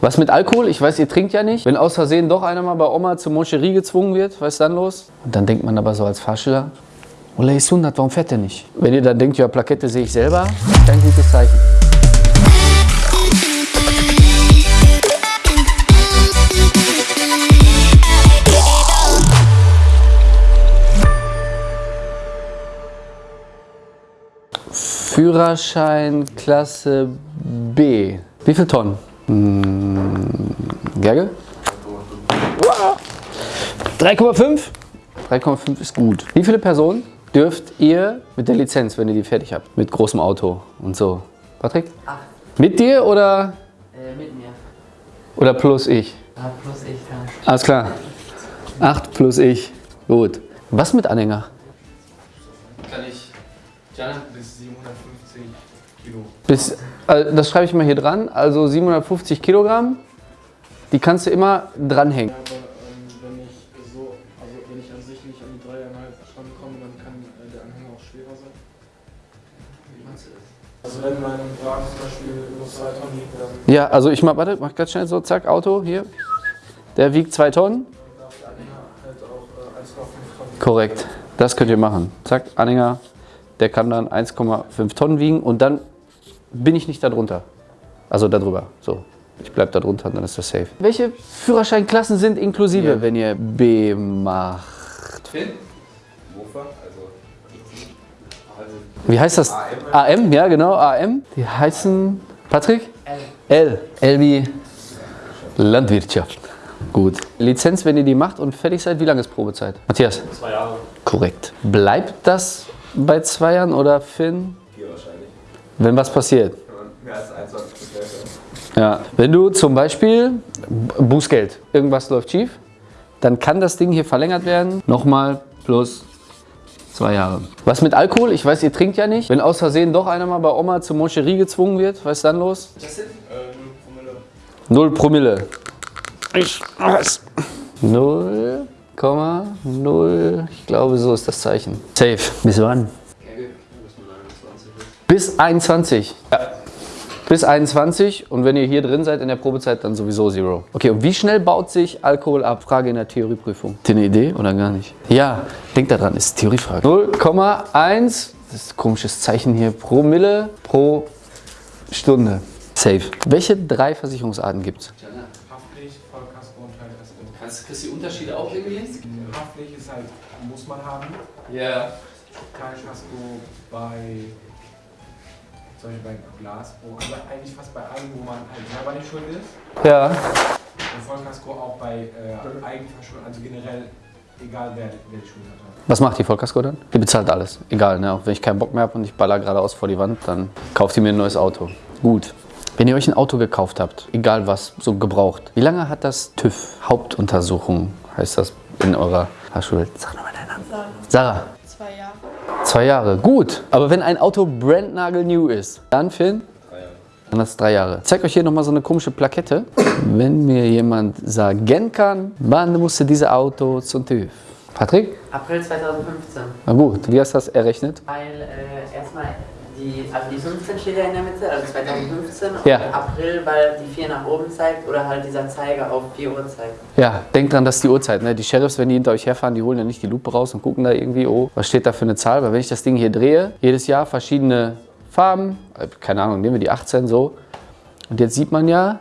Was mit Alkohol? Ich weiß, ihr trinkt ja nicht. Wenn aus Versehen doch einer mal bei Oma zur Moncherie gezwungen wird, was ist dann los? Und dann denkt man aber so als Fahrschüler, Ola ist 100, warum fährt der nicht? Wenn ihr dann denkt, ja, Plakette sehe ich selber, kein gutes Zeichen. Führerschein Klasse B. Wie viel Tonnen? Hm, Gerge? 3,5? 3,5 ist gut. Wie viele Personen dürft ihr mit der Lizenz, wenn ihr die fertig habt? Mit großem Auto und so. Patrick? Acht. Mit dir oder, Äh, mit mir. oder plus ich? Ah, plus ich dann. Alles klar. 8 plus ich. Gut. Was mit Anhänger? Kann ich bis 750 Kilo. Bis, äh, das schreibe ich mal hier dran. Also 750 Kilogramm. Die kannst du immer dranhängen. Aber ähm, wenn ich so, also wenn ich an sich nicht an die dreieinhalb rankomme, dann kann äh, der Anhänger auch schwerer sein. Wie meinst du das? Also wenn mein Wagen zum Beispiel nur zwei Tonnen wiegt, dann Ja, also ich mach, warte, mach ganz schnell so, zack, Auto, hier. Der wiegt 2 Tonnen. darf der Anhänger halt auch äh, 1,5 Tonnen. Korrekt. Das könnt ihr machen. Zack, Anhänger. Der kann dann 1,5 Tonnen wiegen und dann bin ich nicht darunter. Also darüber. So. Ich bleib da drunter und dann ist das safe. Welche Führerscheinklassen sind inklusive, Ja. wenn ihr B macht? Finn? Mofa, also. also Wie heißt das? AM, ja genau, AM. Die heißen, Patrick? L. L wie Landwirtschaft. Gut. Lizenz, wenn ihr die macht und fertig seid, wie lange ist Probezeit? Matthias? Zwei Jahre. Korrekt. Bleibt das bei zwei Jahren oder Finn? Wenn was passiert? Mehr als 21 Prozent Ja. Wenn du zum Beispiel Bußgeld, irgendwas läuft schief, dann kann das Ding hier verlängert werden. Nochmal plus zwei Jahre. Was mit Alkohol? Ich weiß, ihr trinkt ja nicht. Wenn aus Versehen doch einer mal bei Oma zur Moncherie gezwungen wird, was ist dann los? äh, Null Promille. Ich weiß. 0,0. Ich glaube, so ist das Zeichen. Safe. Bis wann? Bis 21. Ja. Bis 21 und wenn ihr hier drin seid in der Probezeit, dann sowieso Zero. Okay, und wie schnell baut sich Alkohol ab? Frage in der Theorieprüfung. Habt ihr eine Idee oder gar nicht? Ja, denkt daran, ist Theoriefrage. 0,1, das ist ein komisches Zeichen hier, Promille pro Stunde. Safe. Welche drei Versicherungsarten gibt es? Haftpflicht, Vollkasko und Teil-SO. Kannst du die Unterschiede auch irgendwie? Haftpflicht ist halt, muss man haben. Ja. Teilkasko bei, zum Beispiel bei Glasbruch, also eigentlich fast bei allem, wo man halt selber nicht schuld ist. Ja. Und Vollkasko auch bei äh, Eigenverschuldung, also generell, egal wer, wer die Schuld hat. Was macht die Vollkasko dann? Die bezahlt alles. Egal, ne? Auch wenn ich keinen Bock mehr habe und ich baller geradeaus vor die Wand, dann kauft ihr mir ein neues Auto. Gut. Wenn ihr euch ein Auto gekauft habt, egal was, so gebraucht, wie lange hat das TÜV? Hauptuntersuchung heißt das in eurer Fahrschule. Sag nochmal deinen Namen. Sarah. Jahre. Zwei Jahre. Gut. Aber wenn ein Auto brandnagelnew ist, dann Finn? Dann das drei Jahre. Ich zeige euch hier nochmal so eine komische Plakette. Wenn mir jemand sagen kann, wann musste dieses Auto zum TÜV? Patrick? April 2015. Na gut, wie hast du das errechnet? Weil äh, erstmal die, also die 15 steht ja in der Mitte, also 2015. Ja. Und April, weil die 4 nach oben zeigt oder halt dieser Zeiger auf 4 Uhr zeigt. Ja, denkt dran, das ist die Uhrzeit. Ne? Die Sheriffs, wenn die hinter euch herfahren, die holen ja nicht die Lupe raus und gucken da irgendwie, oh, was steht da für eine Zahl? Weil wenn ich das Ding hier drehe, jedes Jahr verschiedene Farben, äh, keine Ahnung, nehmen wir die 18 so. Und jetzt sieht man ja,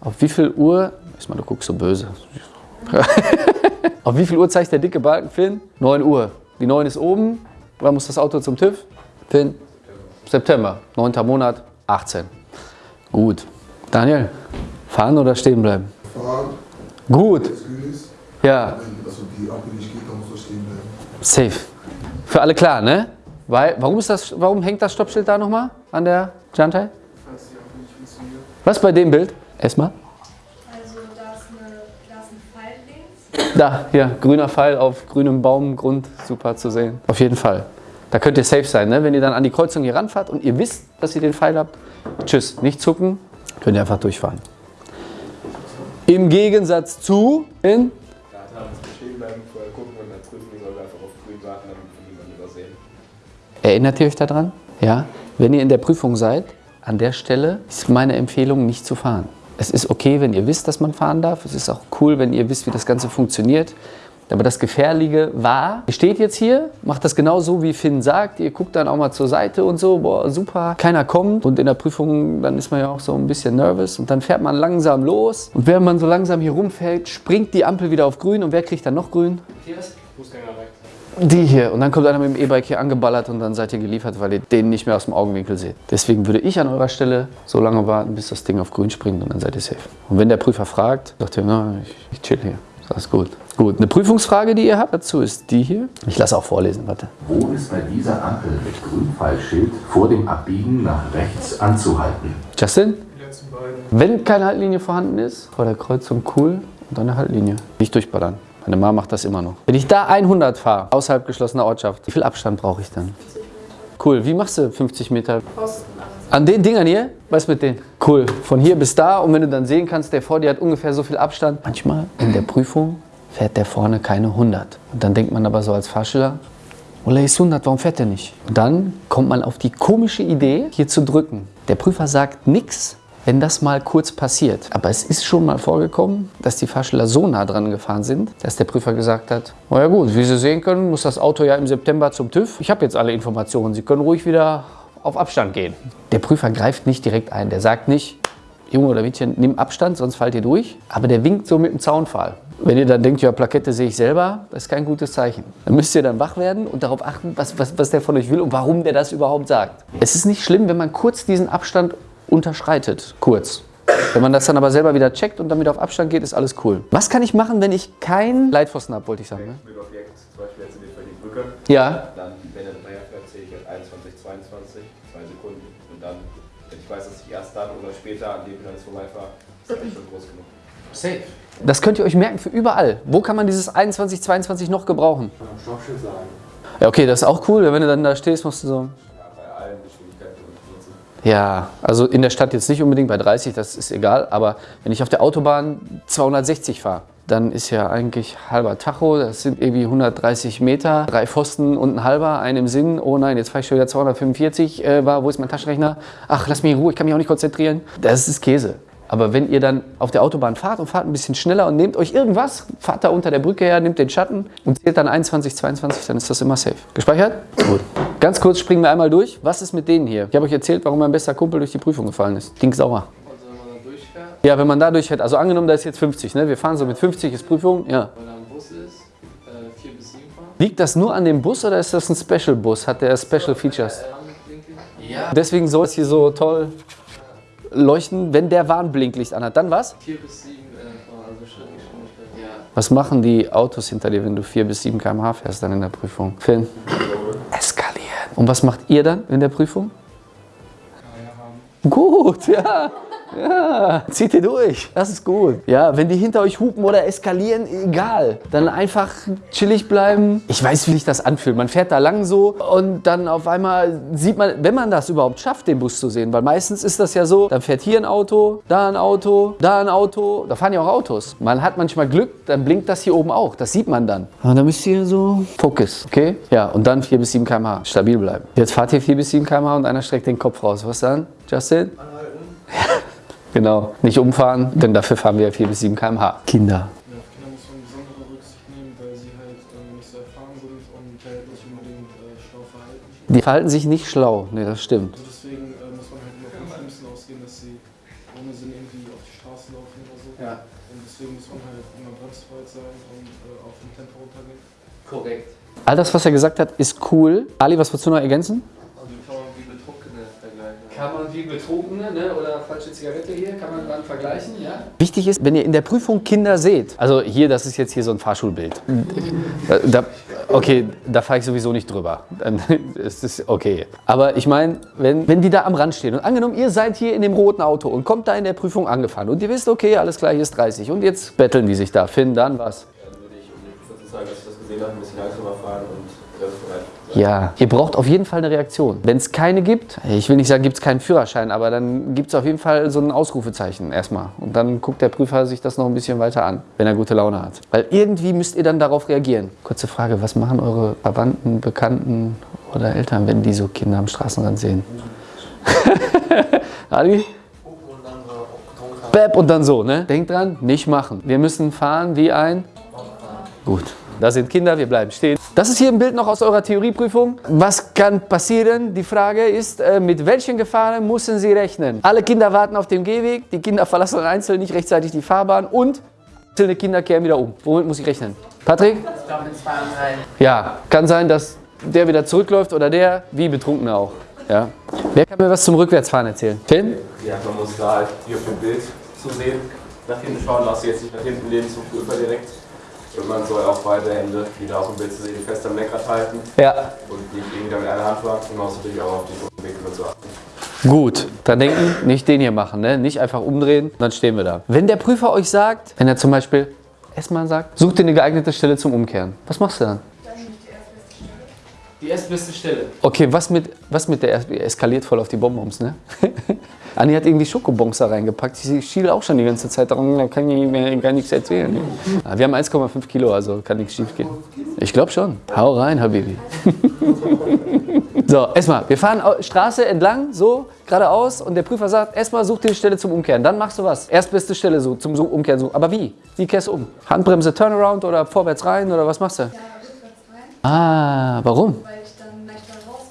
auf wie viel Uhr, erstmal, du guckst so böse. auf wie viel Uhr zeigt der dicke Balken, Finn? 9 Uhr. Die 9 ist oben. Wann muss das Auto zum TÜV? Finn? September. 9. Monat, 18. Gut. Daniel, fahren oder stehen bleiben? fahren, Gut. Ja, Wenn also die Ampel nicht geht, dann muss stehen bleiben. safe. Für alle klar, ne? Weil, warum, ist das, warum hängt das Stoppschild da nochmal an der Jantai? Falls die Ampel nicht funktioniert. Was bei dem Bild? Erstmal. Also da ist, eine, da ist ein Pfeil links. Da, hier, grüner Pfeil auf grünem Baumgrund, super zu sehen. Auf jeden Fall. Da könnt ihr safe sein, ne? Wenn ihr dann an die Kreuzung hier ranfahrt und ihr wisst, dass ihr den Pfeil habt, tschüss, nicht zucken, könnt ihr einfach durchfahren. Im Gegensatz zu in er er. Erinnert ihr euch daran? Ja? Wenn ihr in der Prüfung seid, an der Stelle ist meine Empfehlung, nicht zu fahren. Es ist okay, wenn ihr wisst, dass man fahren darf. Es ist auch cool, wenn ihr wisst, wie das Ganze funktioniert. Aber das Gefährliche war, ihr steht jetzt hier, macht das genau so, wie Finn sagt. Ihr guckt dann auch mal zur Seite und so, boah, super, keiner kommt. Und in der Prüfung, dann ist man ja auch so ein bisschen nervös. Und dann fährt man langsam los. Und während man so langsam hier rumfällt, springt die Ampel wieder auf grün. Und wer kriegt dann noch grün? Die hier. Und dann kommt einer mit dem E-Bike hier angeballert und dann seid ihr geliefert, weil ihr den nicht mehr aus dem Augenwinkel seht. Deswegen würde ich an eurer Stelle so lange warten, bis das Ding auf grün springt und dann seid ihr safe. Und wenn der Prüfer fragt, sagt ihr, na, ich, ich chill hier. Ist alles gut. Gut, eine Prüfungsfrage, die ihr habt dazu, ist die hier. Ich lasse auch vorlesen, warte. Wo ist bei dieser Ampel mit Grünpfeilschild vor dem Abbiegen nach rechts anzuhalten? Justin? Die letzten beiden. Wenn keine Haltlinie vorhanden ist, vor der Kreuzung cool und dann eine Haltlinie. Nicht durchballern. Meine Mama macht das immer noch. Wenn ich da 100 fahre, außerhalb geschlossener Ortschaft, wie viel Abstand brauche ich dann? Cool, wie machst du 50 Meter? An den Dingern hier? Was mit denen? Cool, von hier bis da und wenn du dann sehen kannst, der vor dir hat ungefähr so viel Abstand. Manchmal in der Prüfung fährt der vorne keine 100. Und dann denkt man aber so als Fahrschüler, Ola ist 100, warum fährt der nicht? Und dann kommt man auf die komische Idee, hier zu drücken. Der Prüfer sagt nichts, wenn das mal kurz passiert. Aber es ist schon mal vorgekommen, dass die Fahrschüler so nah dran gefahren sind, dass der Prüfer gesagt hat, na ja gut, wie Sie sehen können, muss das Auto ja im September zum TÜV. Ich habe jetzt alle Informationen, Sie können ruhig wieder auf Abstand gehen. Der Prüfer greift nicht direkt ein, der sagt nicht, Junge oder Mädchen, nimm Abstand, sonst fallt ihr durch. Aber der winkt so mit dem Zaunpfahl. Wenn ihr dann denkt, ja, Plakette sehe ich selber, das ist kein gutes Zeichen. Dann müsst ihr dann wach werden und darauf achten, was, was, was der von euch will und warum der das überhaupt sagt. Es ist nicht schlimm, wenn man kurz diesen Abstand unterschreitet. Kurz. Wenn man das dann aber selber wieder checkt und wieder auf Abstand geht, ist alles cool. Was kann ich machen, wenn ich keinen Leitpfosten habe, wollte ich sagen. Ne? Mit weiß, dass ich erst dann oder später an dem Hindernis vorbeifahre, ist das echt schon groß genug. safe. Das könnt ihr euch merken für überall. Wo kann man dieses 21, 22 noch gebrauchen? Am Stoffschild sagen. Ja, okay, das ist auch cool. Wenn du dann da stehst, musst du so. Ja, bei allen Geschwindigkeiten benutzen. Ja, also in der Stadt jetzt nicht unbedingt bei 30, das ist egal. Aber wenn ich auf der Autobahn 260 fahre, dann ist ja eigentlich halber Tacho. Das sind irgendwie 130 Meter, drei Pfosten und ein halber, ein im Sinn. Oh nein, jetzt fahre ich schon wieder 245. Äh, war, wo ist mein Taschenrechner? Ach, lass mich in Ruhe, ich kann mich auch nicht konzentrieren. Das ist Käse. Aber wenn ihr dann auf der Autobahn fahrt und fahrt ein bisschen schneller und nehmt euch irgendwas, fahrt da unter der Brücke her, nehmt den Schatten und zählt dann 21, 22, dann ist das immer safe. Gespeichert? Gut. Ganz kurz springen wir einmal durch. Was ist mit denen hier? Ich habe euch erzählt, warum mein bester Kumpel durch die Prüfung gefallen ist. Ding sauer. Also wenn man da durchfährt, Ja, wenn man da durchfährt, also angenommen, da ist jetzt 50, ne? wir fahren so mit 50, ist Prüfung, ja. weil da ein Bus ist, äh, 4 bis 7 fahren. Liegt das nur an dem Bus oder ist das ein Special-Bus? Hat der Special Features? Ja. Deswegen soll es hier so toll leuchten, wenn der Warnblinklicht anhat. Dann was? 4 bis 7 äh, also Schrittgeschwindigkeit. Ja. Was machen die Autos hinter dir, wenn du 4 bis 7 km/h fährst dann in der Prüfung? Finn? Eskalieren. Und was macht ihr dann in der Prüfung? Gut, ja. Ja, zieht ihr durch. Das ist gut. Ja, wenn die hinter euch hupen oder eskalieren, egal. Dann einfach chillig bleiben. Ich weiß, wie sich das anfühlt. Man fährt da lang so und dann auf einmal sieht man, wenn man das überhaupt schafft, den Bus zu sehen, weil meistens ist das ja so, dann fährt hier ein Auto, da ein Auto, da ein Auto. Da fahren ja auch Autos. Man hat manchmal Glück, dann blinkt das hier oben auch. Das sieht man dann. Und dann müsst ihr so Fokus, okay? Ja, und dann 4 bis 7 km/h. Stabil bleiben. Jetzt fahrt ihr 4 bis 7 km/h und einer streckt den Kopf raus. Was dann, Justin? Genau, nicht umfahren, denn dafür fahren wir 4 bis 7 km/h. Kinder. Ja, auf Kinder muss man besondere Rücksicht nehmen, weil sie halt ähm, nicht so erfahren sind und halt nicht unbedingt äh, schlau verhalten. Die verhalten sich nicht schlau. Nee, das stimmt. Also deswegen äh, muss man halt immer vom Schlimmsten ausgehen, dass sie ohne Sinn irgendwie auf die Straße laufen oder so. Ja. Und deswegen muss man halt immer bremsbereit sein und äh, auf dem Tempo runtergehen. Korrekt. All das, was er gesagt hat, ist cool. Ali, was würdest du noch ergänzen? Also kann man wie Betrunkene vergleichen. Kann man wie Betrunkene ne? oder falsche Zigarette hier, kann man dann vergleichen, ja? Wichtig ist, wenn ihr in der Prüfung Kinder seht, also hier, das ist jetzt hier so ein Fahrschulbild. Da, okay, da fahre ich sowieso nicht drüber. Dann ist es okay. Aber ich meine, wenn, wenn die da am Rand stehen und angenommen, ihr seid hier in dem roten Auto und kommt da in der Prüfung angefahren und ihr wisst, okay, alles klar, hier ist 30 und jetzt betteln die sich da. Finn, dann was? Dann würde ich, um den Prüfer zu sagen, dass ich das gesehen habe, ein bisschen langsamer fahren und. Ja, ihr braucht auf jeden Fall eine Reaktion. Wenn es keine gibt, ich will nicht sagen, gibt es keinen Führerschein, aber dann gibt es auf jeden Fall so ein Ausrufezeichen erstmal. Und dann guckt der Prüfer sich das noch ein bisschen weiter an, wenn er gute Laune hat. Weil irgendwie müsst ihr dann darauf reagieren. Kurze Frage, was machen eure Verwandten, Bekannten oder Eltern, wenn die so Kinder am Straßenrand sehen? Ali? Bäb und dann so, ne? Denkt dran, nicht machen. Wir müssen fahren wie ein... Gut. Da sind Kinder, wir bleiben stehen. Das ist hier ein Bild noch aus eurer Theorieprüfung. Was kann passieren? Die Frage ist, äh, mit welchen Gefahren müssen Sie rechnen? Alle Kinder warten auf dem Gehweg, die Kinder verlassen einzeln nicht rechtzeitig die Fahrbahn und einzelne Kinder kehren wieder um. Womit muss ich rechnen? Patrick? Ich glaube mit zwei und drei. Ja, kann sein, dass der wieder zurückläuft oder der, wie Betrunkener auch. Ja. Wer kann mir was zum Rückwärtsfahren erzählen? Tim? Ja, man muss da halt hier auf dem Bild zu sehen, nach hinten schauen, du jetzt nicht nach hinten lehnen zum Prüfer direkt. Und man soll auch beide Hände, die da auf dem Bild zu sehen, fest am Lenkrad halten Ja. und nicht irgendwie mit einer Hand. Und man muss natürlich auch auf die Winkel zu achten. Gut, dann denken, nicht den hier machen, ne? nicht einfach umdrehen, dann stehen wir da. Wenn der Prüfer euch sagt, wenn er zum Beispiel erstmal sagt, such dir eine geeignete Stelle zum Umkehren, was machst du dann? Die erstbeste Stelle. Okay, was mit, was mit der er eskaliert voll auf die Bonbons, ne? Anni hat irgendwie Schokobons da reingepackt. Ich schiele auch schon die ganze Zeit daran, da kann ich mir gar nichts erzählen. Ah, Wir haben 1,5 Kilo, also kann nichts schief gehen. Ich glaube schon. Hau rein, Habibi. so, erstmal, wir fahren Straße entlang, so, geradeaus und der Prüfer sagt, erstmal such dir eine Stelle zum Umkehren. Dann machst du was. Erstbeste Stelle so, zum Umkehren. So. Aber wie? Wie kehrst du um? Handbremse, Turnaround oder vorwärts rein oder was machst du? Ja, Ah, warum? weil ich dann leichter rauskomme.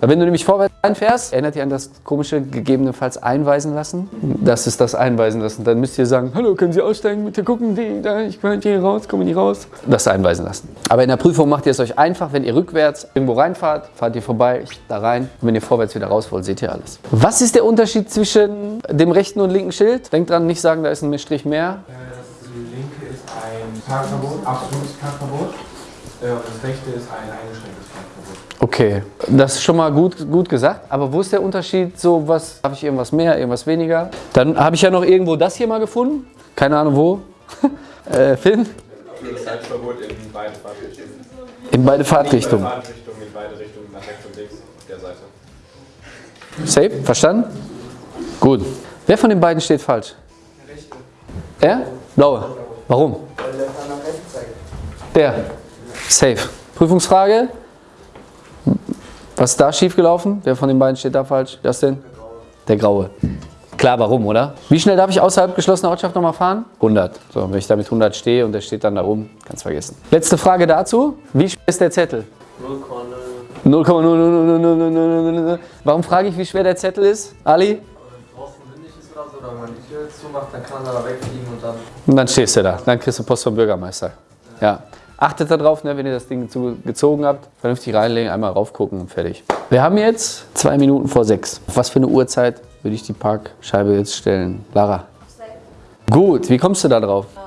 Weil Wenn du nämlich vorwärts reinfährst, erinnert ihr an das komische gegebenenfalls einweisen lassen? Das ist das Einweisen lassen. Dann müsst ihr sagen, hallo, können Sie aussteigen? Bitte gucken, die, da, ich komme hier raus, komme nicht raus. Das Einweisen lassen. Aber in der Prüfung macht ihr es euch einfach, wenn ihr rückwärts irgendwo reinfahrt, fahrt ihr vorbei, da rein. Und wenn ihr vorwärts wieder raus wollt, seht ihr alles. Was ist der Unterschied zwischen dem rechten und linken Schild? Denkt dran, nicht sagen, da ist ein Strich mehr. Ist ein Parkverbot, absolutes Parkverbot. Äh, das rechte ist ein eingeschränktes Parkverbot. Okay, das ist schon mal gut, gut gesagt. Aber wo ist der Unterschied? So, was habe ich irgendwas mehr, irgendwas weniger? Dann habe ich ja noch irgendwo das hier mal gefunden. Keine Ahnung wo. äh, Finn? Absolutes Haltverbot in beide Fahrtrichtungen. In beide Fahrtrichtungen. in Fahrtrichtungen, in beide Richtungen, nach rechts und links auf der Seite. Safe? Verstanden? Gut. Wer von den beiden steht falsch? Er? Blaue. Warum? Weil der Fahrer nach rechts zeigt. Der. Safe. Prüfungsfrage. Was ist da schiefgelaufen? Wer von den beiden steht da falsch? Das denn? Der Graue. Klar, warum, oder? Wie schnell darf ich außerhalb geschlossener Ortschaft nochmal fahren? 100. So, wenn ich da mit 100 stehe und der steht dann da rum, kannst vergessen. Letzte Frage dazu. Wie schwer ist der Zettel? 0,0000000. Warum frage ich, wie schwer der Zettel ist? Ali? oder wenn man die Tür zumacht, dann kann man da wegfliegen und dann. Und dann stehst du da. Dann kriegst du Post vom Bürgermeister. Ja. Achtet darauf, ne, wenn ihr das Ding gezogen habt, vernünftig reinlegen, einmal raufgucken und fertig. Wir haben jetzt zwei Minuten vor sechs. Auf was für eine Uhrzeit würde ich die Parkscheibe jetzt stellen? Lara. Gut, wie kommst du da drauf? Auf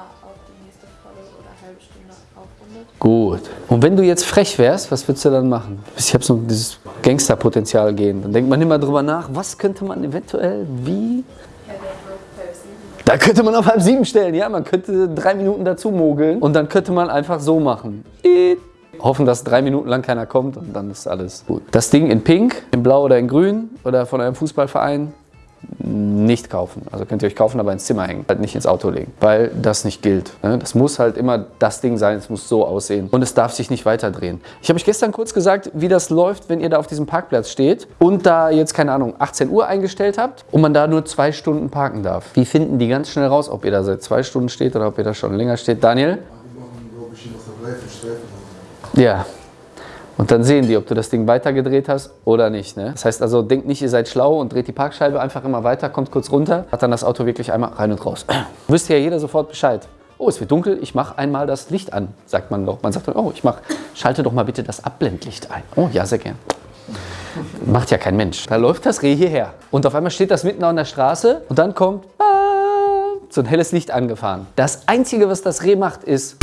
die nächste volle oder halbe Stunde. Gut. Und wenn du jetzt frech wärst, was würdest du dann machen? Ich habe so dieses Gangsterpotenzial gehen. Dann denkt man immer drüber nach, was könnte man eventuell wie Ja, der wird halb sieben. Da könnte man auf halb sieben stellen, ja. Man könnte drei Minuten dazu mogeln und dann könnte man einfach so machen. Hoffen, dass drei Minuten lang keiner kommt und dann ist alles gut. Das Ding in Pink, in Blau oder in Grün oder von einem Fußballverein nicht kaufen. Also könnt ihr euch kaufen, aber ins Zimmer hängen. Halt nicht ins Auto legen, weil das nicht gilt. ne? Das muss halt immer das Ding sein, es muss so aussehen. Und es darf sich nicht weiterdrehen. Ich habe euch gestern kurz gesagt, wie das läuft, wenn ihr da auf diesem Parkplatz steht und da jetzt, keine Ahnung, 18 Uhr eingestellt habt und man da nur zwei Stunden parken darf. Wie finden die ganz schnell raus, ob ihr da seit zwei Stunden steht oder ob ihr da schon länger steht? Daniel? Die. Ja. Und dann sehen die, ob du das Ding weitergedreht hast oder nicht. Ne? Das heißt also, denkt nicht, ihr seid schlau und dreht die Parkscheibe einfach immer weiter, kommt kurz runter, hat dann das Auto wirklich einmal rein und raus. Wüsste ja jeder sofort Bescheid. Oh, es wird dunkel, ich mache einmal das Licht an, sagt man doch. Man sagt dann, oh, ich mach, schalte doch mal bitte das Abblendlicht ein. Oh, ja, sehr gern. Macht ja kein Mensch. Da läuft das Reh hierher. Und auf einmal steht das mitten an der Straße und dann kommt ah, so ein helles Licht angefahren. Das Einzige, was das Reh macht, ist